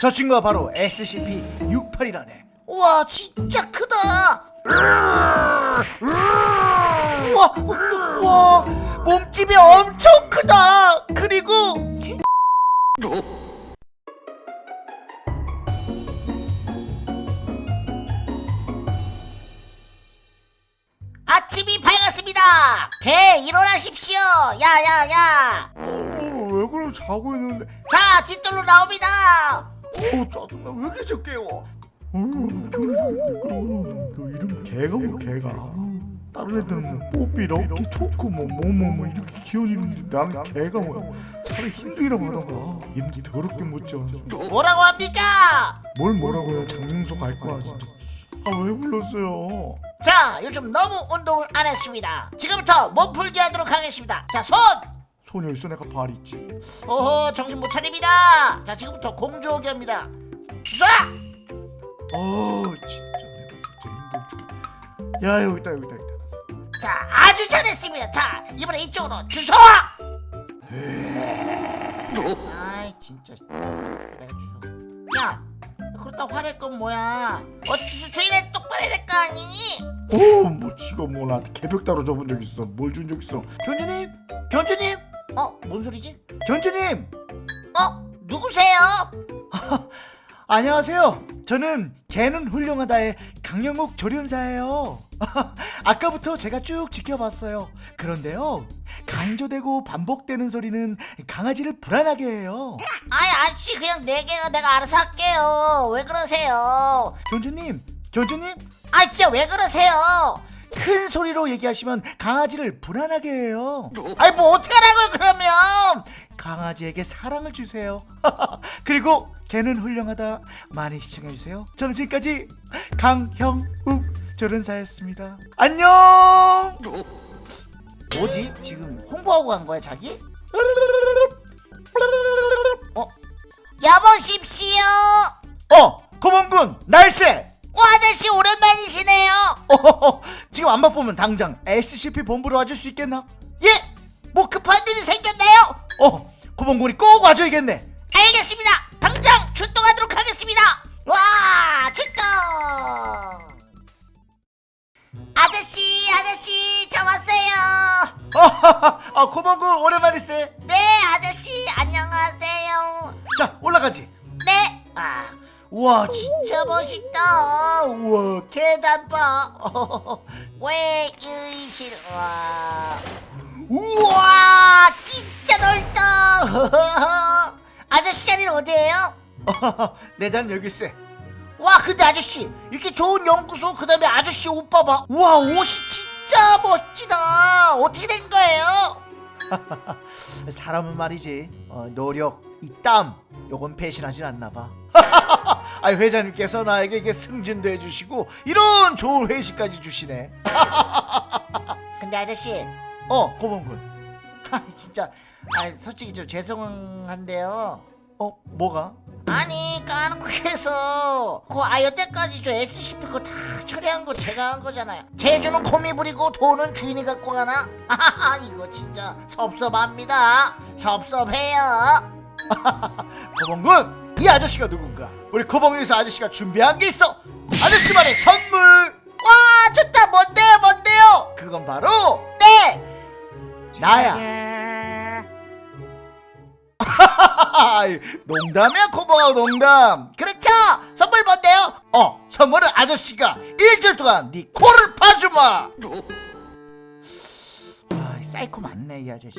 저 친구가 바로 SCP-68이라네. 우와 진짜 크다. 우와 우와 몸집이 엄청 크다. 그리고 아침이 밝았습니다. 개 일어나십시오. 야야야. 어, 왜 그래? 자고 있는데. 자 뒷돌로 나옵니다 어우 짜증나 왜 이렇게 저 깨워 어, 그 이름 개가 뭐 개가. 다른 애들은 뭐 뽀삐 럭키 초코 뭐뭐뭐 뭐 이렇게 귀여운 이름인데 나는 개가 뭐야. 차라리 힌두이라고 하던가. 이름도 더럽게 못 지어 뭐라고 합니까? 뭘 뭐라고 해요 장명석 알 거야 진짜. 아 왜 불렀어요? 자 요즘 너무 운동을 안 했습니다. 지금부터 몸풀기 하도록 하겠습니다. 자손 소녀 있어 내가 발이 있지. 오호 정신 못 차립니다. 자 지금부터 공주오기 합니다. 주사! 아 진짜 내가 진짜 힘들어 죽. 야 여기 있다 여기 있다 여기 있다. 자 아주 잘했습니다. 자 이번에 이쪽으로 주소와 아이 진짜 내가 주소 야 그렇다 화낼 건 뭐야? 어 주소 주인은 똑바로 해야 될 거 아니니 어뭐 지가 뭐 나한테 개벽 따로 줘본 적 있어? 뭘 준 적 있어? 어 뭔 소리지? 견주님! 어? 누구세요? 안녕하세요. 저는 개는 훌륭하다의 강영욱 조련사예요. 아까부터 제가 쭉 지켜봤어요. 그런데요 강조되고 반복되는 소리는 강아지를 불안하게 해요. 아이 아저씨 그냥 네 개가 내가 알아서 할게요. 왜 그러세요? 견주님 견주님? 아 진짜 왜 그러세요 큰 소리로 얘기하시면 강아지를 불안하게 해요. 아이 뭐 어떡하라고요 그러면? 강아지에게 사랑을 주세요. 그리고 개는 훌륭하다. 많이 시청해주세요. 저는 지금까지 강형욱 조련사였습니다. 안녕! 뭐지? 지금 홍보하고 간 거야 자기? 어? 여보십시오. 어 고문군 날쌔 어 아저씨 오랜만이시네요. 어허허, 지금 안 바쁘면 당장 SCP 본부로 와줄 수 있겠나? 예? 뭐 급한 일이 생겼나요? 어 고문군이 꼭 와줘야겠네. 알겠습니다. 당장 출동하도록 하겠습니다. 와 출동! 아저씨 아저씨 저 왔어요. 어하하, 아 고문군 오랜만이세. 네 아저씨 안녕하세요. 자 올라가지 우와 진짜 멋있다. 우와 계단 봐. 왜 의실 와. 우와 진짜 넓다. 아저씨 자리는 어디에요? 내 자는 여기 있어. 와 근데 아저씨 이렇게 좋은 연구소 그 다음에 아저씨 옷 봐봐 와 옷이 진짜 멋지다. 어떻게 된 거예요? 사람은 말이지 어, 노력 이 땀 요건 배신하진 않나 봐 아, 회장님께서 나에게 이게 승진도 해주시고 이런 좋은 회식까지 주시네. 근데 아저씨. 어 고문군. 아, 진짜. 아, 솔직히 좀 죄송한데요. 어 뭐가? 아니 까놓고 해서 그 아이어 때까지 저 SCP 거 다 처리한 거 제가 한 거잖아요. 제주는 콤이 부리고 돈은 주인이 갖고 가나? 아하하 이거 진짜 섭섭합니다. 섭섭해요. 고봉군 이 아저씨가 누군가? 우리 고봉에서 아저씨가 준비한 게 있어. 아저씨만의 선물. 와 좋다. 뭔데요 뭔데요? 그건 바로 네. 나야. 농담이야 고봉아 농담. 그렇죠. 선물 뭔데요? 어 선물은 아저씨가 일주일 동안 네 코를 파주마. 아 사이코 맞네 이 아저씨.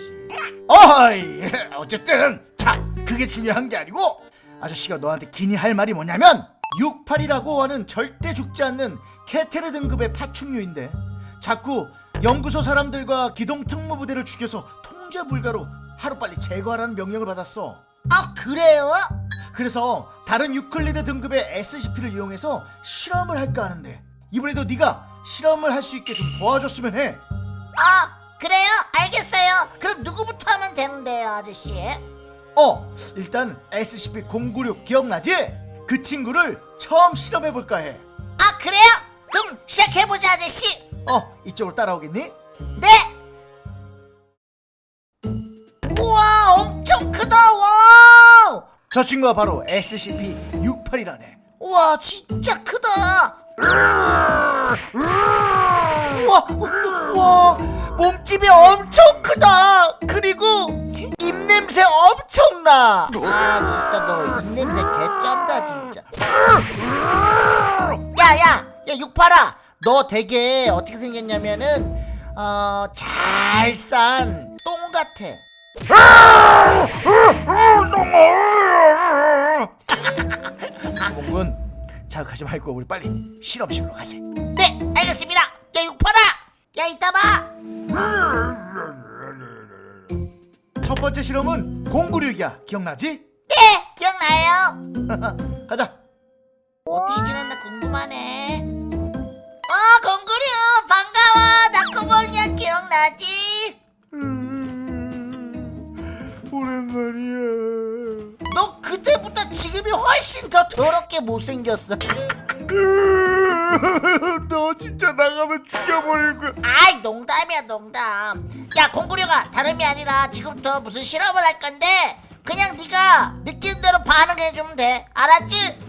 어이 어쨌든 자 그게 중요한 게 아니고 아저씨가 너한테 기니 할 말이 뭐냐면 68이라고 하는 절대 죽지 않는 케테르 등급의 파충류인데 자꾸 연구소 사람들과 기동 특무부대를 죽여서 통제 불가로 하루빨리 제거하라는 명령을 받았어 아 그래요? 그래서 다른 유클리드 등급의 SCP를 이용해서 실험을 할까 하는데 이번에도 네가 실험을 할 수 있게 좀 도와줬으면 해. 아 그래요? 알겠어요 그럼 누구부터 하면 되는데요 아저씨? 어, 일단 SCP-096 기억나지? 그 친구를 처음 실험해 볼까 해. 아 그래요? 그럼 시작해보자 아저씨 어, 이쪽으로 따라오겠니? 네 우와 엄청 크다 와 저 친구가 바로 SCP-68이라네 우와 진짜 크다 우와 우와 몸집이 엄청 크다 엄청나 아 진짜 너 입냄새 개 쩐다 진짜. 야야 야 육팔아. 너 되게 어떻게 생겼냐면은 어 잘 싼 똥 같아. 몽군 자극하지 말고 우리 빨리 실험실로 가세. 네 알겠습니다. 야 육팔아. 야 이따 봐 번째 실험은 공구류기야 기억나지? 네, 기억나요? 가자 어떻게 지냈나 궁금하네. 어, 공구류 반가워. 나 코봉이야 기억나지? 오랜만이야 너 그때보다 지금이 훨씬 더 더럽게 못생겼어. 너 진짜 나가면 죽여버릴 거야 아이 농담이야 농담. 야 공구류가 다름이 아니라 지금부터 무슨 실험을 할 건데 그냥 네가 느끼는 대로 반응해주면 돼. 알았지?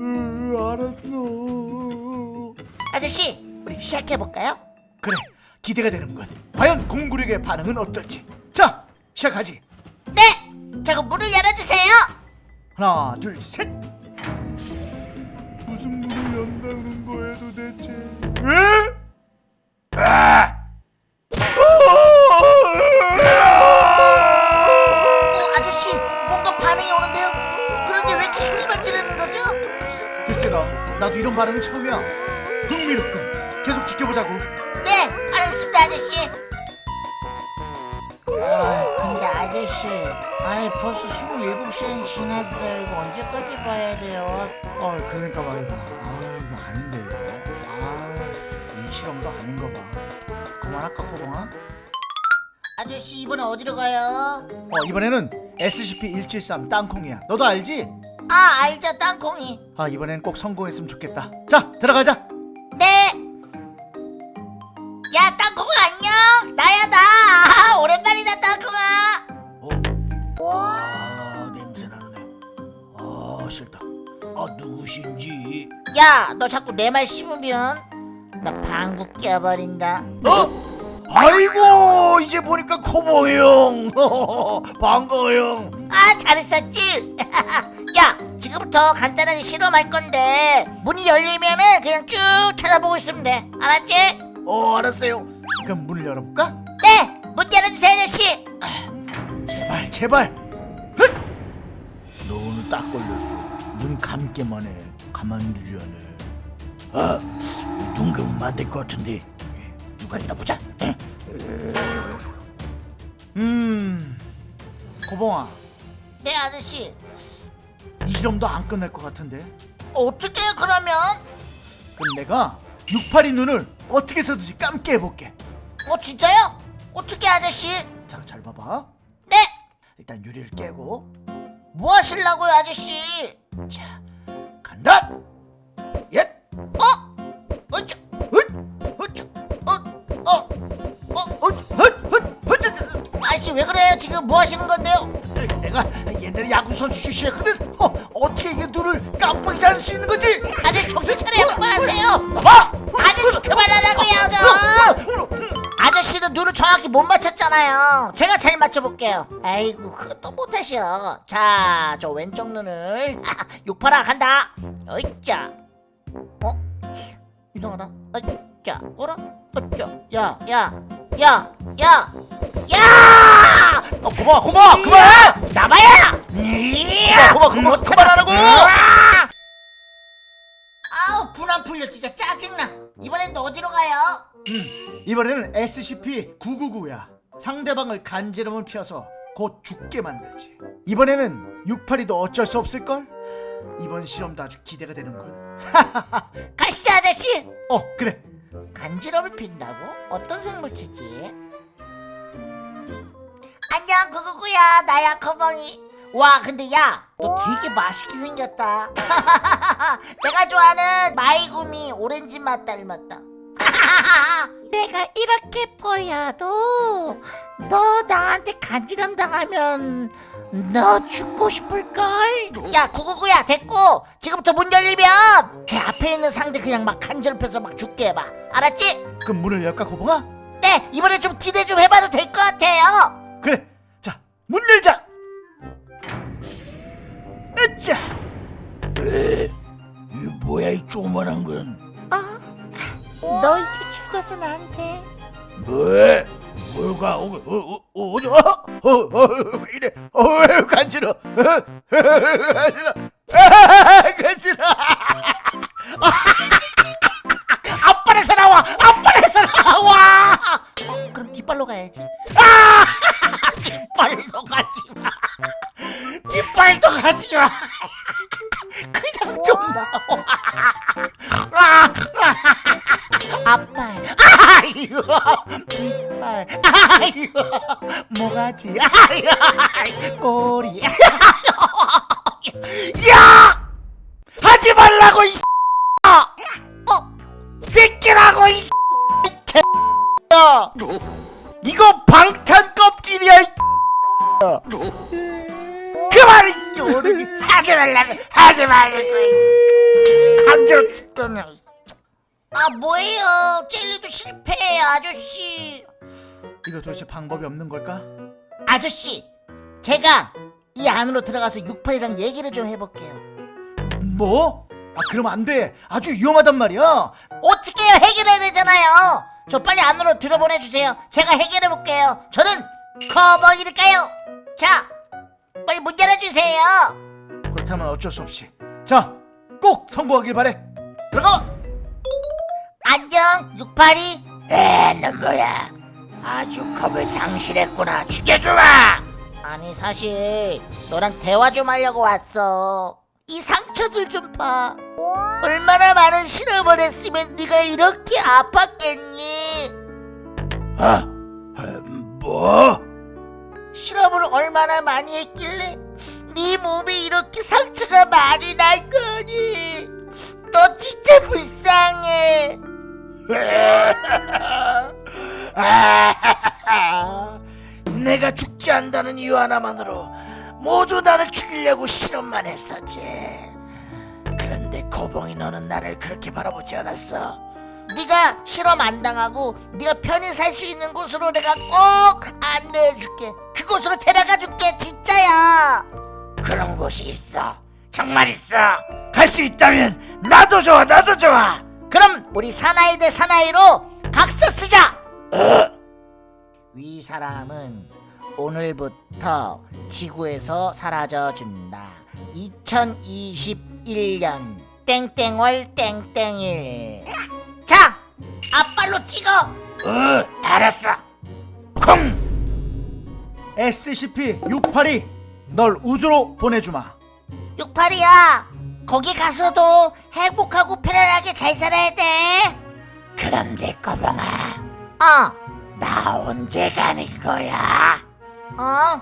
음, 알았어 아저씨, 우리 시작해 볼까요? 그래 기대가 되는군 과연 공구류의 반응은 어떨지 자 시작하지 네. 자 그럼 문을 열어주세요. 하나 둘셋 연다는 거야 도대체 왜? 아! 어, 아저씨 뭔가 반응이 오는데요? 그런데 왜 이렇게 소리만 지르는 거죠? 글쎄 나 나도 이런 반응은 처음이야 흥미롭군 계속 지켜보자고 네 알겠습니다 아저씨 아저씨 아이 벌써 27시간 지났어요 이거 언제까지 봐야 돼요? 어 그러니까 말이다 아 이거 아닌데 이거 아 이 실험도 아닌 거봐 그만할까 코동아? 아저씨 이번에 어디로 가요? 어 이번에는 SCP-173 땅콩이야 너도 알지? 아 알죠 땅콩이 아 이번엔 꼭 성공했으면 좋겠다 자 들어가자 야 너 자꾸 내 말 씹으면 나 방구 껴버린다 어? 아이고 이제 보니까 코보 형 반가워 형아 잘했었지? 야 지금부터 간단하게 실험할 건데 문이 열리면은 그냥 쭉 쳐다보고 있으면 돼 알았지? 어 알았어요 그럼 문을 열어볼까? 네! 문 열어주세요 아저씨 제발 제발 헛! 너 오늘 딱 걸렸어 눈 감기만 해 않아 아눈 감으면 안될 것 같은데 누가 있나 보자 음 고봉아 네 아저씨 이 실험도 안 끝날 것 같은데 어떻게 그러면? 그럼 내가 682 눈을 어떻게 해서든지 감게 해볼게 어 진짜요? 어떻게 아저씨? 자 잘 봐봐 네! 일단 유리를 깨고 뭐 하실라고요 아저씨? 자 간다 옛 어? 어쩌? 헛! 어쩌? 어? 어? 어? 헛! 헛! 헛! 헛! 아저씨 왜 그래요 지금 뭐 하시는 건데요? 내가 옛날에 야구 선수 출신이었거든. 어, 어떻게 이게 눈을 깜빡이지 않을 수 있는 거지? 아저씨 정신 차려요 그만하세요 봐. 아저씨 그만하라고요 저 아저씨는 눈을 정확히 못 맞췄잖아요. 제가 잘 맞춰볼게요. 아이고 그것도 못하셔. 자저 왼쪽 눈을. 육파라 간다. 어이짜. 어? 이상하다. 어이짜. 어라? 어이짜. 야 야 야 야야! 야! 어, 고마, 고마, 그만. 나봐야! 고마, 고마, 고마, 그만하라고. 아우 분안 풀려. 진짜 짜증나 이번엔 또 어디로 가요? 이번에는 SCP-999야. 상대방을 간지럼을 피워서 곧 죽게 만들지. 이번에는 682도 어쩔 수 없을 걸. 이번 실험도 아주 기대가 되는군. 가시죠 아저씨 어, 그래. 간지럼을 핀다고? 어떤 생물체지? 안녕 구구구야 나야 커벙이 와 근데 야 너 되게 맛있게 생겼다 내가 좋아하는 마이구미 오렌지 맛 닮았다 내가 이렇게 보여도 너 나한테 간지럼 당하면 너 죽고 싶을걸? 야 구구구야 됐고 지금부터 문 열리면 제 앞에 있는 상대 그냥 막 간절패서 막 죽게 해봐 알았지? 그럼 문을 열까 고봉아? 네 이번에 좀 기대 좀 해봐도 될 것 같아요 그래 자 문 열자 으짜 이 뭐야 이 조그만한 건? 너 이제 죽어서 나한테. 뭐해? 뭘가? 어, 어, 어, 어, 어, 어, 어, 왜 이래? 어, 왜 간지러? 어, 간지러? 아, 간지러? 앞발에서 나와! 앞발에서 나와! 어, 그럼 뒷발로 가야지 뒷발도 가지마. 그냥 좀 나와 아, 앞발 아이고 뒷발 아이고 모가지? 아이고 꼬리. 야! 하지 말라고 이 어? 뺏기라고 이야 이거 방탄 껍질이야 이 이 요르기 하지 말라고 하지 말라고. 간절 죽더니 아 뭐예요? 젤리도 실패해 아저씨. 이거 도대체 방법이 없는 걸까? 아저씨 제가 이 안으로 들어가서 68이랑 얘기를 좀 해볼게요. 뭐? 아 그러면 안돼. 아주 위험하단 말이야. 어떻게 해요 해결해야 되잖아요. 저 빨리 안으로 들어보내주세요. 제가 해결해볼게요. 저는 커버일까요? 자 빨리 문 열어주세요. 그렇다면 어쩔 수 없이. 자 꼭 성공하길 바래. 들어가! 안녕 682 에는 뭐야? 아주 겁을 상실했구나. 죽여주마! 아니 사실 너랑 대화 좀 하려고 왔어. 이 상처들 좀 봐. 얼마나 많은 실험을 했으면 네가 이렇게 아팠겠니? 아, 아, 뭐? 실험을 얼마나 많이 했길래 네 몸에 이렇게 상처가 많이 날 거니 너 진짜 불쌍해 내가 죽지 않는다는 이유 하나만으로 모두 나를 죽이려고 실험만 했었지. 그런데 거봉이 너는 나를 그렇게 바라보지 않았어. 네가 실험 안 당하고 네가 편히 살 수 있는 곳으로 내가 꼭 안내해줄게 그 곳으로 데려가 줄게 진짜야 그런 곳이 있어. 정말 있어. 갈 수 있다면 나도 좋아, 나도 좋아. 그럼 우리 사나이 대 사나이로 각서 쓰자 위 사람은 오늘부터 지구에서 사라져준다 2021년 땡땡월 땡땡일 자 앞발로 찍어 어, 알았어. 콩. SCP-682, 널 우주로 보내주마. 68이야 거기 가서도 행복하고 편안하게 잘 살아야 돼 그런데 거봉아, 어, 나 언제 가는 거야? 어,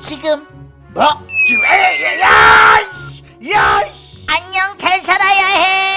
지금 뭐? 지금 야, 야, 야, 야, 안녕 잘 살아야 해